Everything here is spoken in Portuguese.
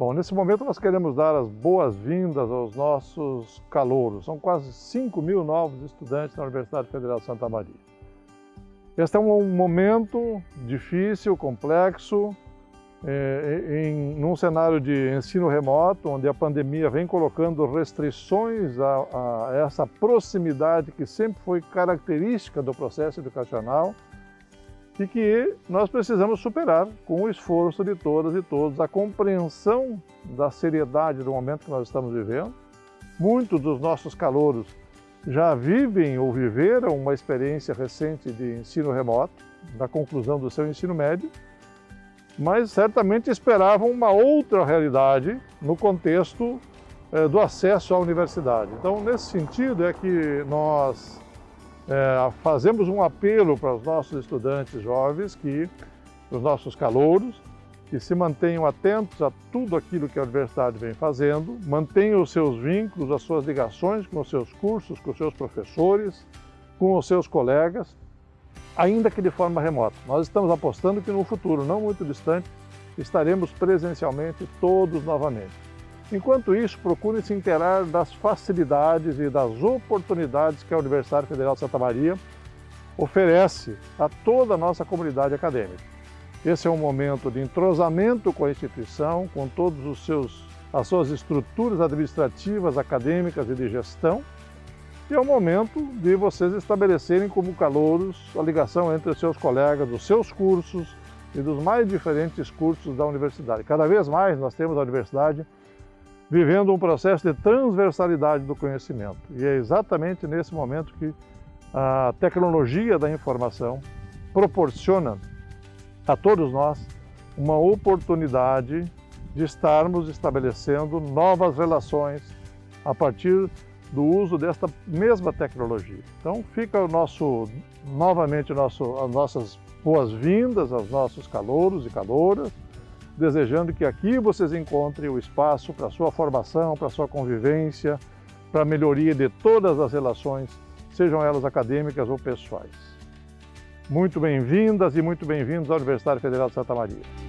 Bom, nesse momento nós queremos dar as boas-vindas aos nossos calouros. São quase 5 mil novos estudantes na Universidade Federal de Santa Maria. Este é um momento difícil, complexo, é, em, num cenário de ensino remoto, onde a pandemia vem colocando restrições a, a essa proximidade que sempre foi característica do processo educacional, e que nós precisamos superar com o esforço de todas e todos, a compreensão da seriedade do momento que nós estamos vivendo. Muitos dos nossos calouros já vivem ou viveram uma experiência recente de ensino remoto, da conclusão do seu ensino médio, mas certamente esperavam uma outra realidade no contexto eh, do acesso à universidade. Então, nesse sentido, é que nós é, fazemos um apelo para os nossos estudantes jovens, que, os nossos calouros, que se mantenham atentos a tudo aquilo que a universidade vem fazendo, mantenham os seus vínculos, as suas ligações com os seus cursos, com os seus professores, com os seus colegas, ainda que de forma remota. Nós estamos apostando que no futuro, não muito distante, estaremos presencialmente todos novamente. Enquanto isso, procure se inteirar das facilidades e das oportunidades que a Universidade Federal de Santa Maria oferece a toda a nossa comunidade acadêmica. Esse é um momento de entrosamento com a instituição, com seus as suas estruturas administrativas, acadêmicas e de gestão, e é um momento de vocês estabelecerem como calouros a ligação entre os seus colegas, dos seus cursos e dos mais diferentes cursos da universidade. Cada vez mais nós temos a universidade vivendo um processo de transversalidade do conhecimento. E é exatamente nesse momento que a tecnologia da informação proporciona a todos nós uma oportunidade de estarmos estabelecendo novas relações a partir do uso desta mesma tecnologia. Então fica o nosso, novamente nosso, as nossas boas-vindas aos nossos calouros e calouras, desejando que aqui vocês encontrem o espaço para sua formação, para sua convivência, para a melhoria de todas as relações, sejam elas acadêmicas ou pessoais. Muito bem-vindas e muito bem-vindos à Universidade Federal de Santa Maria.